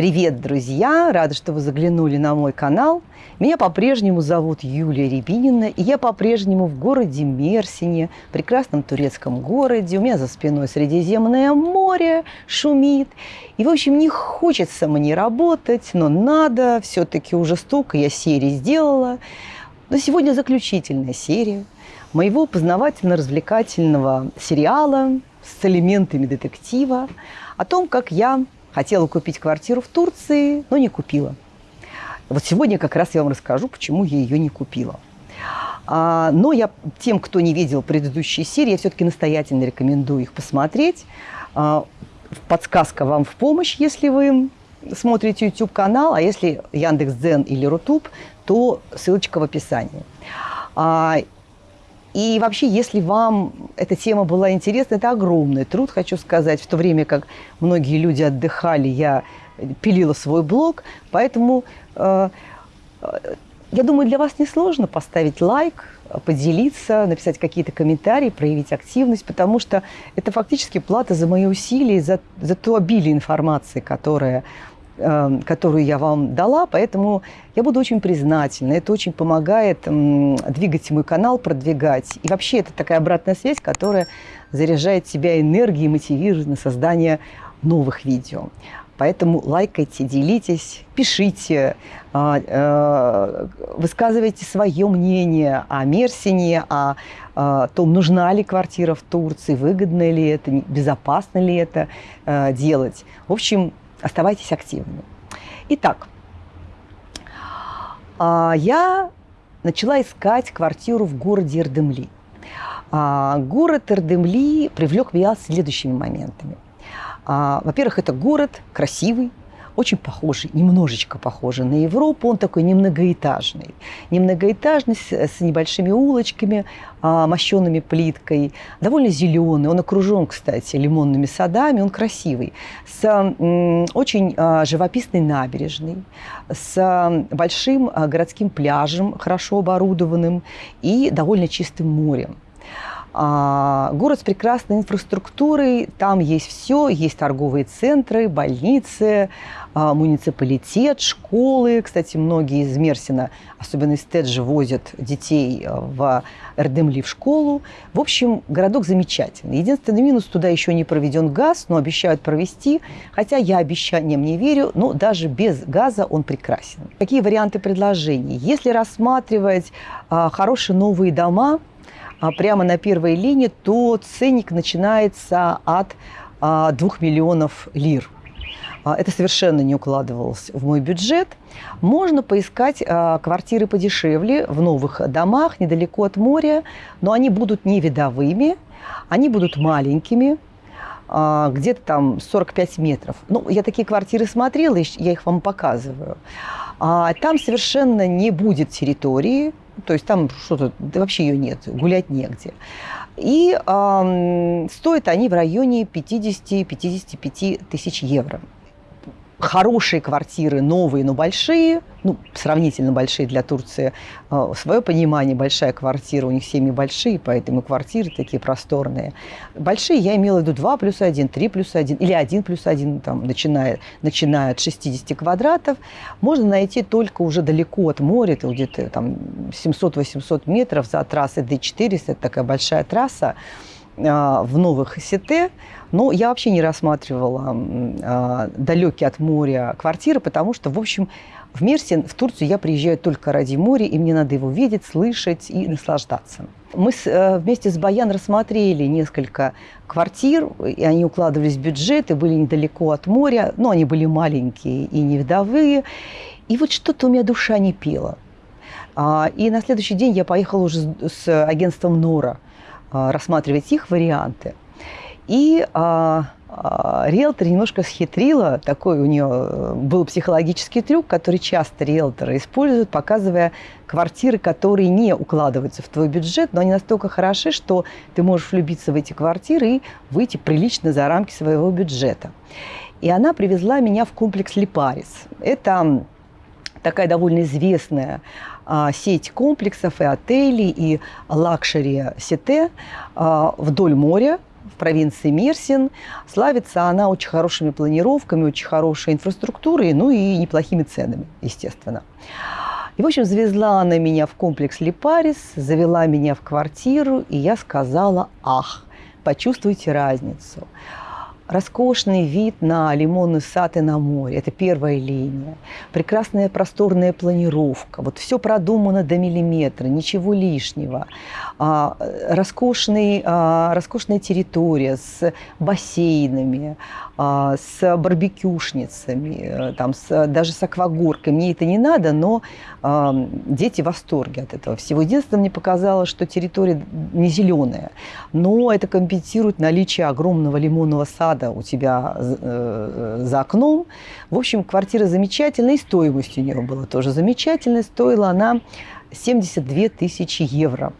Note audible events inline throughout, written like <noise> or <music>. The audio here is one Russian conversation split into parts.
Привет, друзья! Рада, что вы заглянули на мой канал. Меня по-прежнему зовут Юлия Рябинина, и я по-прежнему в городе Мерсине, прекрасном турецком городе. У меня за спиной Средиземное море шумит. И, в общем, не хочется мне работать, но надо. Все-таки уже столько я серий сделала. Но сегодня заключительная серия моего познавательно-развлекательного сериала с элементами детектива о том, как я хотела купить квартиру в Турции, но не купила. Вот сегодня как раз я вам расскажу, почему я ее не купила. А, но я тем, кто не видел предыдущие серии, я все-таки настоятельно рекомендую их посмотреть. А, подсказка вам в помощь, если вы смотрите YouTube-канал, а если Яндекс.Дзен или Рутуб, то ссылочка в описании. И вообще, если вам эта тема была интересна, это огромный труд, хочу сказать. В то время как многие люди отдыхали, я пилила свой блог. Поэтому, э, я думаю, для вас несложно поставить лайк, поделиться, написать какие-то комментарии, проявить активность, потому что это фактически плата за мои усилия, за, за то обилие информации, которая которую я вам дала, поэтому я буду очень признательна. Это очень помогает двигать мой канал, продвигать. И вообще это такая обратная связь, которая заряжает себя энергией, мотивирует на создание новых видео. Поэтому лайкайте, делитесь, пишите, а, э, высказывайте свое мнение о Мерсине, о том, нужна ли квартира в Турции, выгодно ли это, безопасно ли это э, делать. В общем, Оставайтесь активными. Итак, а, я начала искать квартиру в городе Эрдемли. А, город Эрдемли привлек меня следующими моментами. А, во-первых, это город красивый, очень похожий, немножечко похожий на Европу. Он такой немногоэтажный. Немногоэтажный, с, с небольшими улочками, а, мощенными плиткой. Довольно зеленый. Он окружен, кстати, лимонными садами. Он красивый. С очень а, живописной набережной. С а, большим городским пляжем, хорошо оборудованным. И довольно чистым морем. А, город с прекрасной инфраструктурой, там есть все, есть торговые центры, больницы, а, муниципалитет, школы. Кстати, многие из Мерсина, особенно из Теджи, возят детей а, в Эрдемли в школу. В общем, городок замечательный. Единственный минус, туда еще не проведен газ, но обещают провести. Хотя я обещаниям не верю, но даже без газа он прекрасен. Какие варианты предложений? Если рассматривать хорошие новые дома, а, прямо на первой линии, то ценник начинается от 2 а, миллионов лир. А, это совершенно не укладывалось в мой бюджет. Можно поискать квартиры подешевле в новых домах, недалеко от моря, но они будут не видовыми, они будут маленькими, где-то там 45 метров. Ну, я такие квартиры смотрела, я их вам показываю. Там совершенно не будет территории, то есть там что-то, да вообще ее нет, гулять негде. И э, стоят они в районе 50-55 тысяч евро хорошие квартиры, новые, но большие, ну, сравнительно большие для Турции, э, свое понимание, большая квартира, у них семьи большие, поэтому квартиры такие просторные. Большие я имела в виду 2 плюс 1, 3 плюс 1 или 1 плюс 1, там, начиная, начиная от 60 квадратов, можно найти только уже далеко от моря, это где-то там 700-800 метров за трассой D400, это такая большая трасса, в новых сете, но я вообще не рассматривала э, далекие от моря квартиры, потому что, в общем, в Мерсин, в Турцию я приезжаю только ради моря, и мне надо его видеть, слышать и наслаждаться. Мы с, э, вместе с Баян рассмотрели несколько квартир, и они укладывались в бюджет, и были недалеко от моря, но они были маленькие и не вдовые. И вот что-то у меня душа не пела. А, и на следующий день я поехала уже с агентством «Нора», а, рассматривать их варианты. И а, а, риэлтор немножко схитрила, такой у нее э, был психологический трюк, который часто риэлторы используют, показывая квартиры, которые не укладываются в твой бюджет, но они настолько хороши, что ты можешь влюбиться в эти квартиры и выйти прилично за рамки своего бюджета. И она привезла меня в комплекс Липарис. Это такая довольно известная а, сеть комплексов и отелей, и luxury сети а, вдоль моря. в провинции Мерсин. Славится она очень хорошими планировками, очень хорошей инфраструктурой, ну и неплохими ценами, естественно. И, в общем, завезла она меня в комплекс Липарис, завела меня в квартиру, и я сказала «Ах, почувствуйте разницу» роскошный вид на лимонный сад и на море. Это первая линия. Прекрасная просторная планировка. Вот все продумано до миллиметра, ничего лишнего. А, роскошный, а, роскошная территория с бассейнами, с барбекюшницами, э, там, с, даже с аквагоркой. Мне это не надо, но а, дети в восторге от этого всего. Единственное, мне показалось, что территория не зеленая, но это компенсирует наличие огромного лимонного сада у тебя э, за окном. В общем, квартира замечательная, и стоимость у нее была тоже замечательная. Стоила она 72 тысячи евро.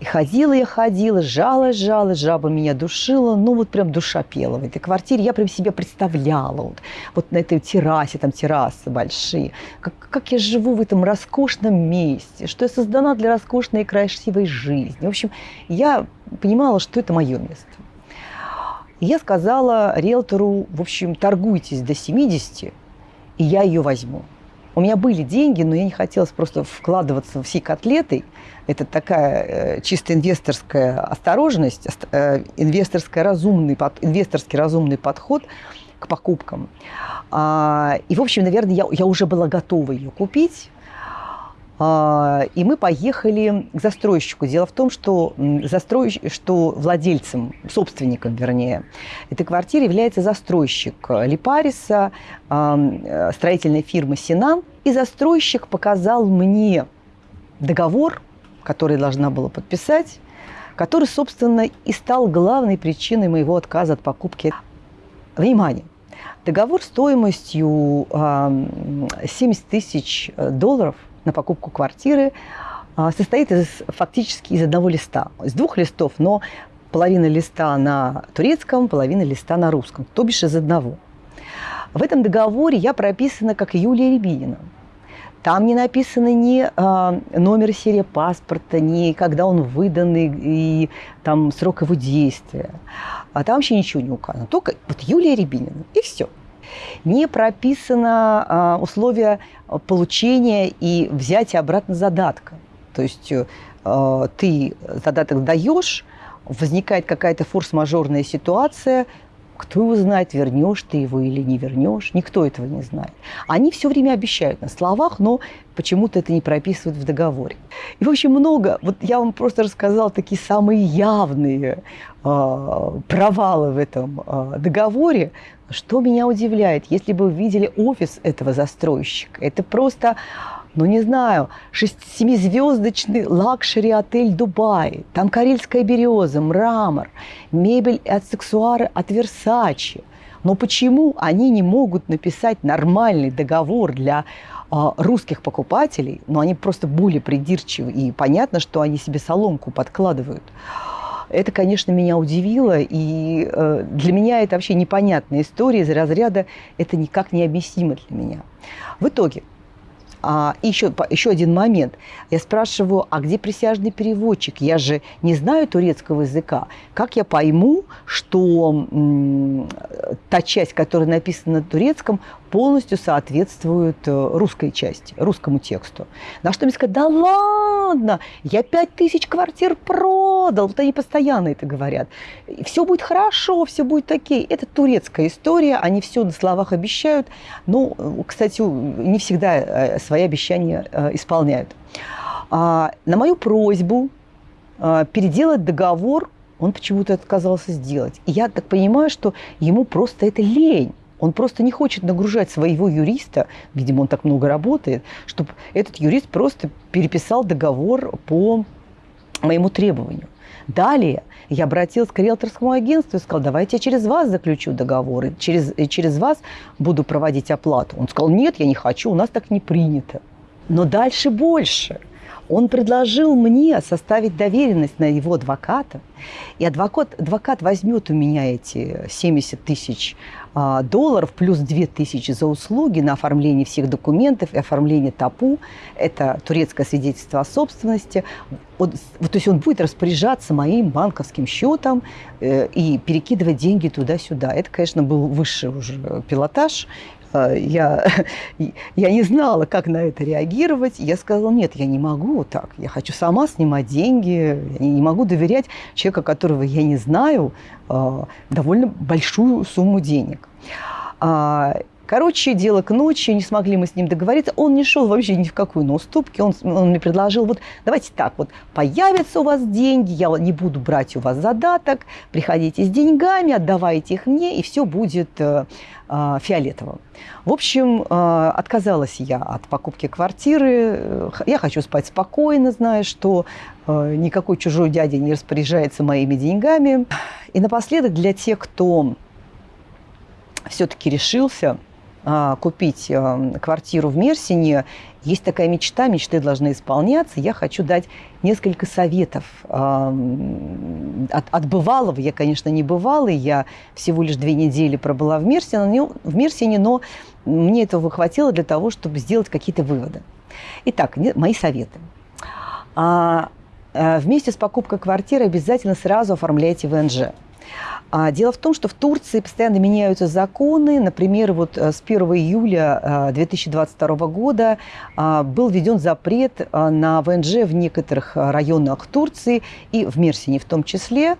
И ходила я, ходила, жалась, жалась, жаба меня душила, ну вот прям душа пела в этой квартире. Я прям себе представляла, вот, вот на этой террасе, там террасы большие, как, как я живу в этом роскошном месте, что я создана для роскошной и красивой жизни. В общем, я понимала, что это мое место. И я сказала риэлтору, в общем, торгуйтесь до 70, и я ее возьму. У меня были деньги, но я не хотела просто вкладываться всей котлетой. Это такая э, чисто инвесторская осторожность, э, инвесторский разумный, инвесторский разумный подход к покупкам. А, и, в общем, наверное, я, я уже была готова ее купить. А, и мы поехали к застройщику. Дело в том, что, застройщик, что владельцем, собственником, вернее, этой квартиры является застройщик Липариса, а, строительной фирмы «Синан». И застройщик показал мне договор, который должна была подписать, который, собственно, и стал главной причиной моего отказа от покупки. Внимание! Договор стоимостью 70 тысяч долларов – на покупку квартиры а, состоит из, фактически из одного листа, из двух листов, но половина листа на турецком, половина листа на русском, то бишь из одного. В этом договоре я прописана как Юлия Рябинина. Там не написано ни э, номер серии паспорта, ни когда он выдан и, и там срок его действия. А там вообще ничего не указано. Только вот Юлия Рябинина. И все. Не прописано а, условия получения и взятия обратно задатка. То есть э, ты задаток даешь, возникает какая-то форс-мажорная ситуация, кто его знает, вернешь ты его или не вернешь, никто этого не знает. Они все время обещают на словах, но почему-то это не прописывают в договоре. И, в общем, много, вот я вам просто рассказала такие самые явные э, провалы в этом э, договоре, что меня удивляет, если бы вы видели офис этого застройщика, это просто, ну не знаю, семизвездочный лакшери-отель Дубай, там карельская береза, мрамор, мебель от сексуары от Версачи. Но почему они не могут написать нормальный договор для а, русских покупателей, но они просто более придирчивы, и понятно, что они себе соломку подкладывают. Это, конечно, меня удивило, и э, для меня это вообще непонятная история из разряда «это никак не объяснимо для меня». В итоге, а, еще, еще один момент. Я спрашиваю, а где присяжный переводчик? Я же не знаю турецкого языка. Как я пойму, что м, та часть, которая написана на турецком, полностью соответствует э, русской части, русскому тексту? На что мне сказать, да ладно, я пять тысяч квартир продал. Вот они постоянно это говорят. Все будет хорошо, все будет окей. Это турецкая история, они все на словах обещают. Но, кстати, не всегда э, свои обещания э, исполняют. А, на мою просьбу переделать договор он почему-то отказался сделать. И я так понимаю, что ему просто это лень. Он просто не хочет нагружать своего юриста, видимо, он так много работает, чтобы этот юрист просто переписал договор по моему требованию. Далее я обратилась к риэлторскому агентству и сказала, давайте я через вас заключу договор, и через, и через вас буду проводить оплату. Он сказал, нет, я не хочу, у нас так не принято. Но дальше больше. Он предложил мне составить доверенность на его адвоката, и адвокат, адвокат возьмет у меня эти 70 тысяч долларов плюс 2 тысячи за услуги на оформление всех документов и оформление ТАПУ. Это турецкое свидетельство о собственности. Вот, то есть он будет распоряжаться моим банковским счетом э, и перекидывать деньги туда-сюда. Это, конечно, был высший уже пилотаж. Э, я, <laughs> я не знала, как на это реагировать. Я сказала, нет, я не могу так. Я хочу сама снимать деньги. Я не могу доверять человеку, которого я не знаю, э, довольно большую сумму денег. Короче, дело к ночи, не смогли мы с ним договориться. Он не шел вообще ни в какую на уступки. Он, он мне предложил, вот давайте так, вот появятся у вас деньги, я не буду брать у вас задаток, приходите с деньгами, отдавайте их мне, и все будет э, э, фиолетовым. В общем, э, отказалась я от покупки квартиры. Я хочу спать спокойно, зная, что никакой чужой дядя не распоряжается моими деньгами. И напоследок для тех, кто все-таки решился купить а, квартиру в Мерсине, есть такая мечта, мечты должны исполняться. Я хочу дать несколько советов а, от, от бывалого. Я, конечно, не бывалый, я всего лишь две недели пробыла в Мерсине, в Мерсине но мне этого хватило для того, чтобы сделать какие-то выводы. Итак, мои советы. Вместе с покупкой квартиры обязательно сразу оформляйте ВНЖ. А дело в том, что в Турции постоянно меняются законы. Например, вот э, с 1 июля 2022 э, года а, был введен запрет э, на ВНЖ в некоторых районах Турции и в Мерсине в том числе.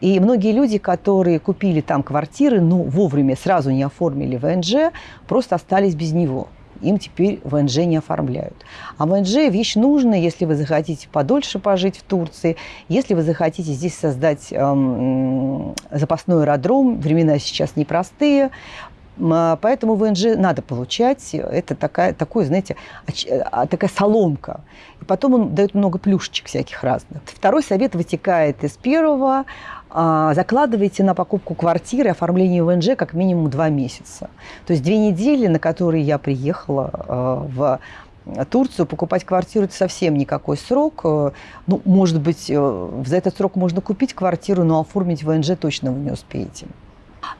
И многие люди, которые купили там квартиры, но вовремя сразу не оформили ВНЖ, просто остались без него им теперь ВНЖ не оформляют. А ВНЖ – вещь нужная, если вы захотите подольше пожить в Турции, если вы захотите здесь создать эм, запасной аэродром, времена сейчас непростые, а, Поэтому ВНЖ надо получать. Это такая, такой, знаете, а, такая соломка. И потом он дает много плюшечек всяких разных. Второй совет вытекает из первого. А, закладывайте на покупку квартиры оформление ВНЖ как минимум два месяца. То есть две недели, на которые я приехала а, в Турцию, покупать квартиру – это совсем никакой срок. Э, ну, может быть, э, за этот срок можно купить квартиру, но оформить ВНЖ точно вы не успеете.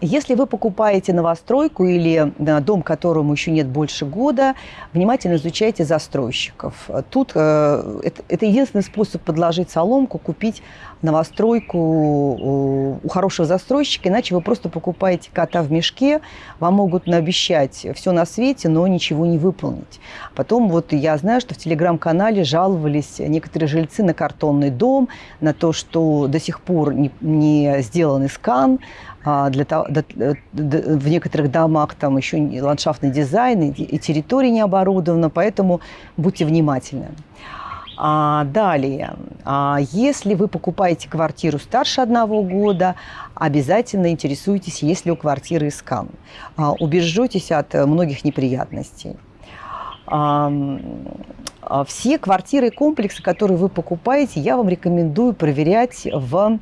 Если вы покупаете новостройку или дом, которому еще нет больше года, внимательно изучайте застройщиков. Тут э, это, это единственный способ подложить соломку, купить новостройку у хорошего застройщика, иначе вы просто покупаете кота в мешке, вам могут наобещать все на свете, но ничего не выполнить. Потом вот я знаю, что в телеграм-канале жаловались некоторые жильцы на картонный дом, на то, что до сих пор не, не сделан скан, а, для того, в некоторых домах там еще ландшафтный дизайн и территория не оборудована, поэтому будьте внимательны. А далее, а если вы покупаете квартиру старше одного года, обязательно интересуйтесь, есть ли у квартиры скан. А, убережетесь от многих неприятностей. А, все квартиры и комплексы, которые вы покупаете, я вам рекомендую проверять в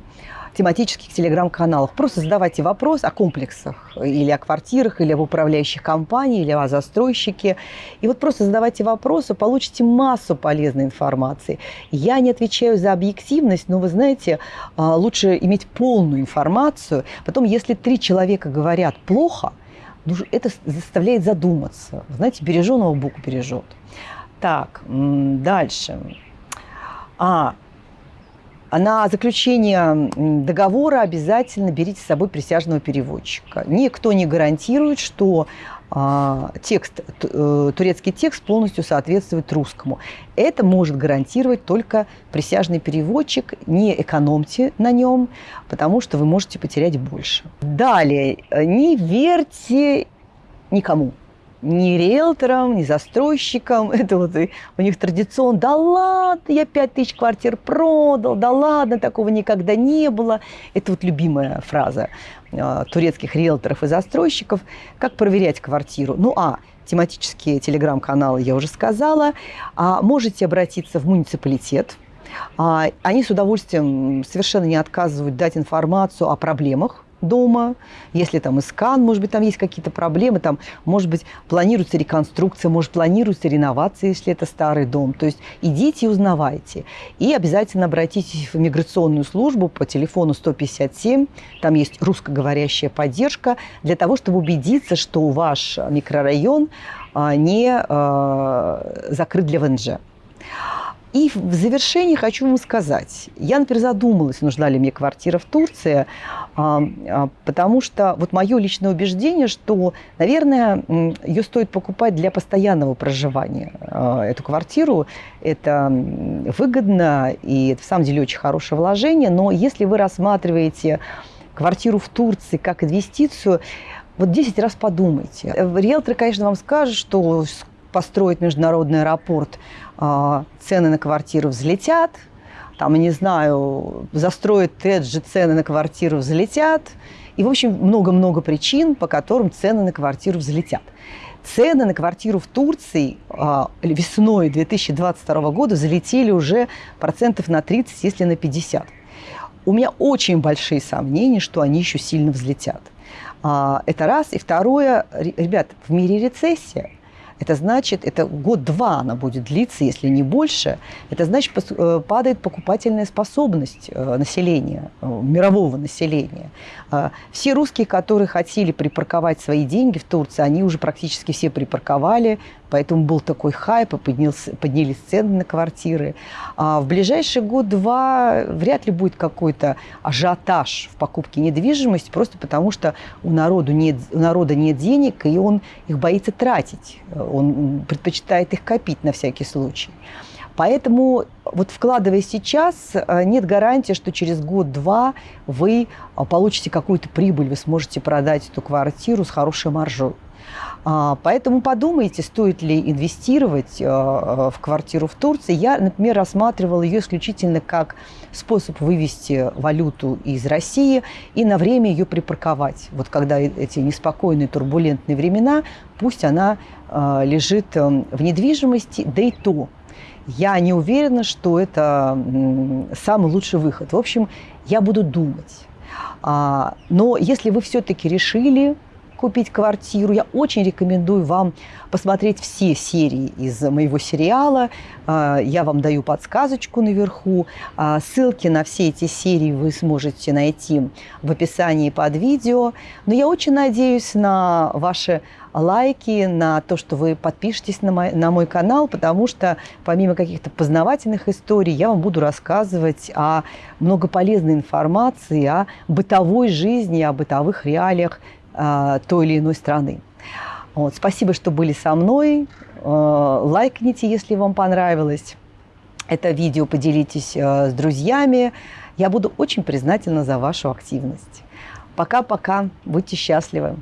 тематических телеграм-каналах. Просто задавайте вопрос о комплексах или о квартирах, или об управляющих компаниях, или о застройщике. И вот просто задавайте вопросы, получите массу полезной информации. Я не отвечаю за объективность, но вы знаете, а, лучше иметь полную информацию. Потом, если три человека говорят плохо, ну, это заставляет задуматься. Знаете, береженого Бог бережет. Так, дальше. А, на заключение договора обязательно берите с собой присяжного переводчика. Никто не гарантирует, что а, текст, э, турецкий текст полностью соответствует русскому. Это может гарантировать только присяжный переводчик. Не экономьте на нем, потому что вы можете потерять больше. Далее, не верьте никому ни риэлторам, ни застройщикам. <laughs> Это вот у них традиционно, да ладно, я 5 тысяч квартир продал, да ладно, такого никогда не было. Это вот любимая фраза э, турецких риэлторов и застройщиков. Как проверять квартиру? Ну, а, тематические телеграм-каналы я уже сказала. А можете обратиться в муниципалитет, а, они с удовольствием совершенно не отказывают дать информацию о проблемах дома, если там искан, может быть, там есть какие-то проблемы, там, может быть, планируется реконструкция, может, планируется реновация, если это старый дом. То есть идите и узнавайте. И обязательно обратитесь в миграционную службу по телефону 157, там есть русскоговорящая поддержка, для того, чтобы убедиться, что ваш микрорайон а, не а, закрыт для ВНЖ. И в завершении хочу вам сказать, я, например, задумалась, нужна ли мне квартира в Турции, а, а, потому что вот мое личное убеждение, что, наверное, ее стоит покупать для постоянного проживания. А, эту квартиру это выгодно, и это, в самом деле, очень хорошее вложение, но если вы рассматриваете квартиру в Турции как инвестицию, вот 10 раз подумайте. Риэлторы, конечно, вам скажут, что построить международный аэропорт – а, цены на квартиру взлетят, там, не знаю, застроят Теджи, цены на квартиру взлетят. И, в общем, много-много причин, по которым цены на квартиру взлетят. Цены на квартиру в Турции а, весной 2022 года залетели уже процентов на 30, если на 50. У меня очень большие сомнения, что они еще сильно взлетят. А, это раз. И второе, ребят, в мире рецессия – это значит, это год-два она будет длиться, если не больше. Это значит, э, падает покупательная способность э, населения, э, мирового населения. Все русские, которые хотели припарковать свои деньги в Турции, они уже практически все припарковали, поэтому был такой хайп, и поднялся, поднялись цены на квартиры. А в ближайший год-два вряд ли будет какой-то ажиотаж в покупке недвижимости, просто потому что у, народу нет, у народа нет денег, и он их боится тратить он предпочитает их копить на всякий случай. Поэтому вот вкладывая сейчас, э, нет гарантии, что через год-два вы э, получите какую-то прибыль, вы сможете продать эту квартиру с хорошей маржой. А, поэтому подумайте, стоит ли инвестировать э, в квартиру в Турции. Я, например, рассматривала ее исключительно как способ вывести валюту из России и на время ее припарковать. Вот когда эти неспокойные, турбулентные времена, пусть она э, лежит э, в недвижимости, да и то. Я не уверена, что это самый лучший выход. В общем, я буду думать. А, но если вы все-таки решили купить квартиру, я очень рекомендую вам посмотреть все серии из моего сериала. А, я вам даю подсказочку наверху. А, ссылки на все эти серии вы сможете найти в описании под видео. Но я очень надеюсь на ваши лайки, на то, что вы подпишетесь на мой, на мой канал, потому что помимо каких-то познавательных историй я вам буду рассказывать о много полезной информации, о бытовой жизни, о бытовых реалиях той или иной страны. Вот, спасибо, что были со мной. А, лайкните, если вам понравилось это видео, поделитесь а, с друзьями. Я буду очень признательна за вашу активность. Пока-пока, будьте счастливы.